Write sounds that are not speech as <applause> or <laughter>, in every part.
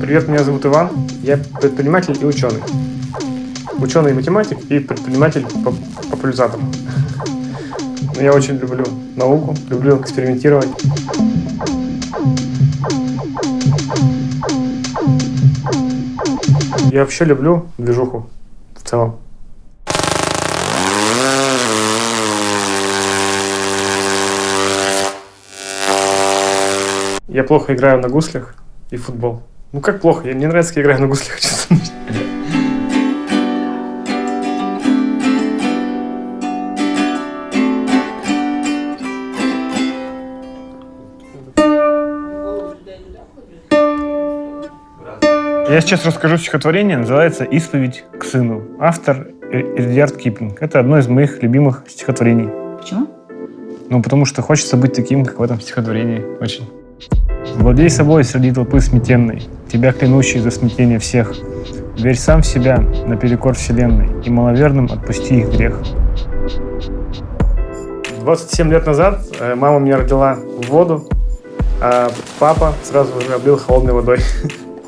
Привет, меня зовут Иван. Я предприниматель и ученый. Ученый и математик и предприниматель популяризатор. <laughs> Я очень люблю науку, люблю экспериментировать. Я вообще люблю движуху в целом. Я плохо играю на гуслях и футбол. Ну как плохо? Мне нравится, как я играю на гуслях. <laughs> Я сейчас расскажу стихотворение, называется «Исповедь к сыну». Автор Эдьярд Киплинг. Это одно из моих любимых стихотворений. Почему? Ну, потому что хочется быть таким, как в этом стихотворении. Очень. Владей собой среди толпы сметенной, тебя клянущий за смятение всех. Верь сам в себя наперекор вселенной, и маловерным отпусти их грех. 27 лет назад э, мама меня родила в воду, а папа сразу же облил холодной водой.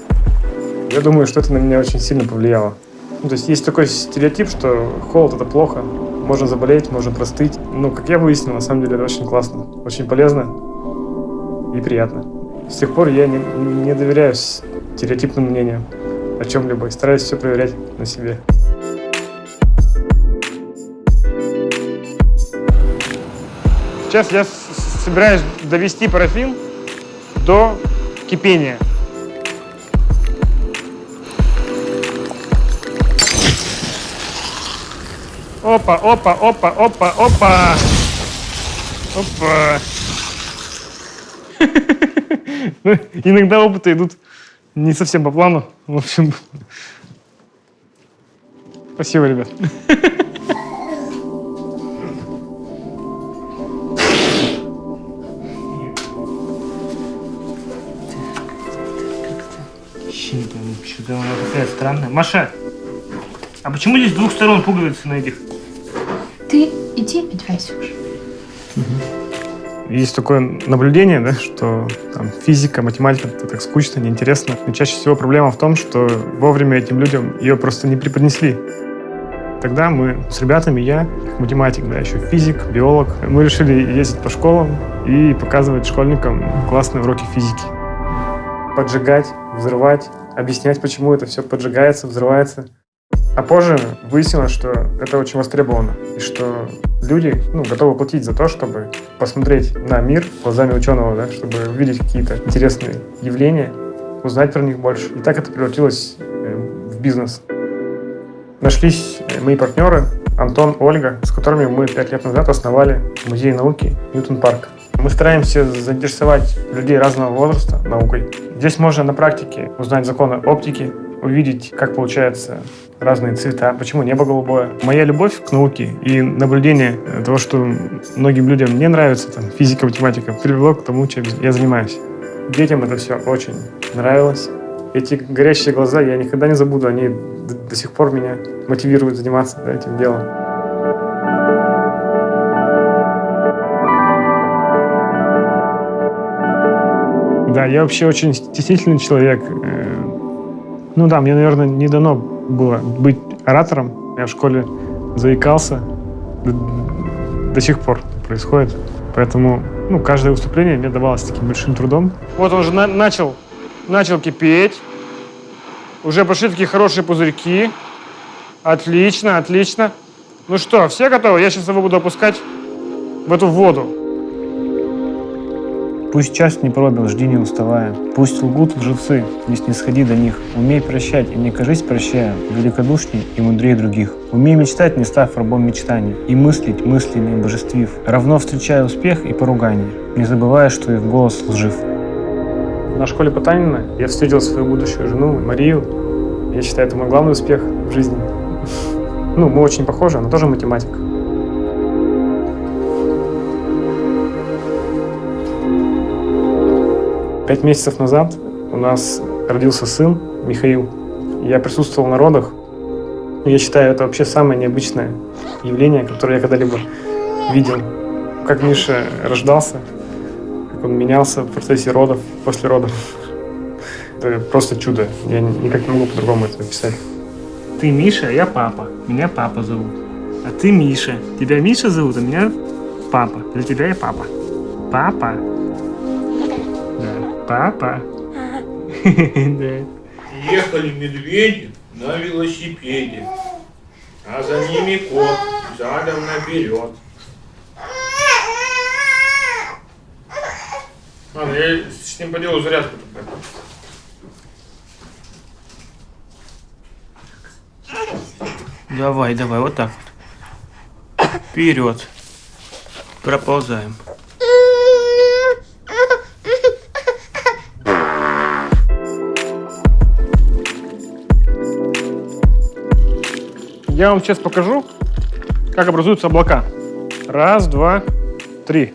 <laughs> Я думаю, что это на меня очень сильно повлияло. Ну, то есть есть такой стереотип, что холод это плохо, можно заболеть, можно простыть. Но, как я выяснил, на самом деле это очень классно, очень полезно и приятно. С тех пор я не, не доверяю стереотипным мнениям о чем-либо и стараюсь все проверять на себе. Сейчас я собираюсь довести парафин до кипения. Опа, опа, опа, опа, опа. Опа. <laughs> Ну, иногда опыты идут не совсем по плану. В общем, спасибо, ребят. Что-то она такая странная. Маша, а почему здесь с двух сторон пуговицы на этих? Ты иди одевайся уже. Есть такое наблюдение, да, что там, физика, математика это так скучно, неинтересно. Но чаще всего проблема в том, что вовремя этим людям ее просто не преподнесли. Тогда мы с ребятами, я, математик, да, еще физик, биолог, мы решили ездить по школам и показывать школьникам классные уроки физики. Поджигать, взрывать, объяснять, почему это все поджигается, взрывается. А позже выяснилось, что это очень востребовано, и что люди ну, готовы платить за то, чтобы посмотреть на мир глазами ученого, да, чтобы увидеть какие-то интересные явления, узнать про них больше. И так это превратилось э, в бизнес. Нашлись э, мои партнеры Антон, Ольга, с которыми мы пять лет назад основали музей науки Ньютон Парк. Мы стараемся заинтересовать людей разного возраста наукой. Здесь можно на практике узнать законы оптики, увидеть, как получается разные цвета, почему небо голубое. Моя любовь к науке и наблюдение того, что многим людям не нравится там, физика, математика, привело к тому, чем я занимаюсь. Детям это все очень нравилось. Эти горящие глаза я никогда не забуду, они до, до сих пор меня мотивируют заниматься да, этим делом. Да, я вообще очень стеснительный человек. Э, ну да, мне, наверное, не дано было быть оратором. Я в школе заикался. До, до сих пор происходит. Поэтому ну, каждое выступление мне давалось таким большим трудом. Вот он уже на начал, начал кипеть. Уже пошли такие хорошие пузырьки. Отлично, отлично. Ну что, все готовы? Я сейчас его буду опускать в эту воду. Пусть час не пробил, жди не уставая. Пусть лгут лжецы, не снисходи до них. Умей прощать и не кажись прощая, великодушней и мудрее других. Умей мечтать, не став рабом мечтаний, и мыслить мыслями божествив, равно встречая успех и поругание, не забывая, что их голос лжив. На школе Потанина я встретил свою будущую жену Марию. Я считаю, это мой главный успех в жизни. <laughs> Ну, мы очень похожи, она тоже математик. Пять месяцев назад у нас родился сын Михаил. Я присутствовал на родах. Я считаю, это вообще самое необычное явление, которое я когда-либо видел. Как Миша рождался, как он менялся в процессе родов, после родов. <laughs> Это просто чудо. Я никак не могу по-другому это описать. Ты Миша, а я папа. Меня папа зовут. А ты Миша. Тебя Миша зовут, а меня папа. Для тебя я папа. Папа. Папа. Да. <laughs> Ехали медведи на велосипеде, а за ними кот задом наперед. Ладно, я с ним поделаю зарядку. только. Давай, давай, вот так вот. Вперед. Проползаем. Я вам сейчас покажу, как образуются облака. Раз, два, три.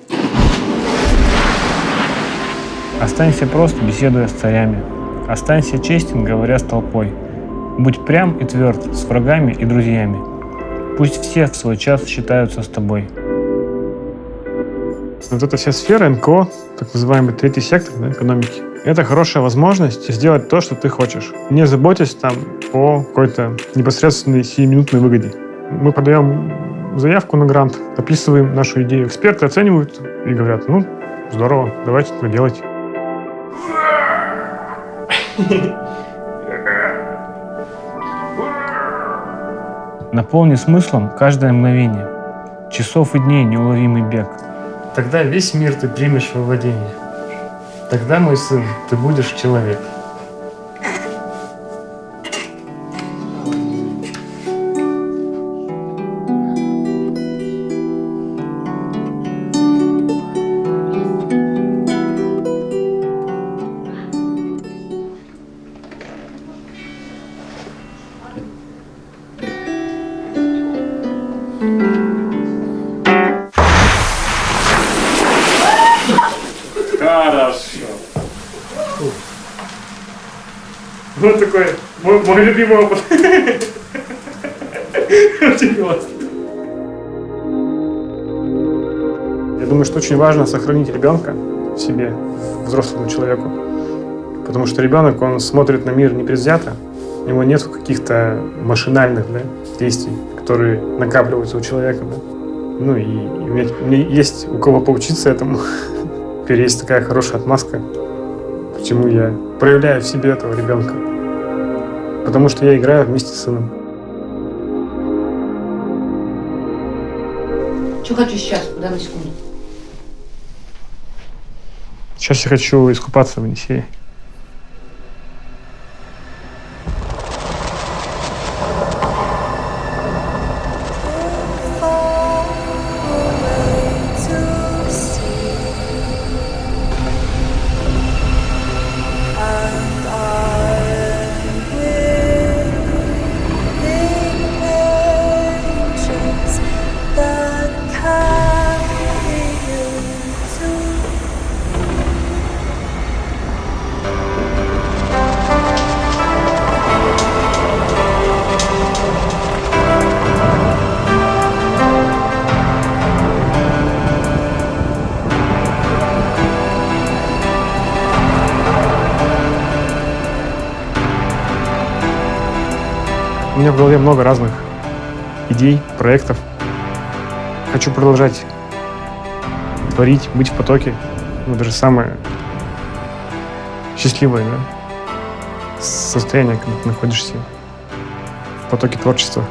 Останься просто, беседуя с царями. Останься честен, говоря с толпой. Будь прям и тверд с врагами и друзьями. Пусть все в свой час считаются с тобой. Вот эта вся сфера НКО, так называемый третий сектор да, экономики, это хорошая возможность сделать то, что ты хочешь, не заботясь там о какой-то непосредственной сиюминутной выгоде. Мы подаем заявку на грант, описываем нашу идею. Эксперты оценивают и говорят, ну, здорово, давайте это делать. Наполни смыслом каждое мгновение. Часов и дней неуловимый бег. Тогда весь мир ты примешь во владение. Тогда, мой сын, ты будешь человек. Вот такой мой, мой любимый опыт. Очень классно. Я думаю, что очень важно сохранить ребенка в себе, взрослому человеку. Потому что ребенок, он смотрит на мир непредвзято, у него нет каких-то машинальных да, действий, которые накапливаются у человека. Да. Ну и, и у, меня, у меня есть у кого поучиться этому. <laughs> Теперь есть такая хорошая отмазка, почему я проявляю в себе этого ребенка. Потому что я играю вместе с сыном. Что хочу сейчас? Куда на секунду? Сейчас я хочу искупаться в Енисее. У меня в голове много разных идей, проектов. Хочу продолжать творить, быть в потоке. Ну, даже самое счастливое да? состояние, когда ты находишься в потоке творчества.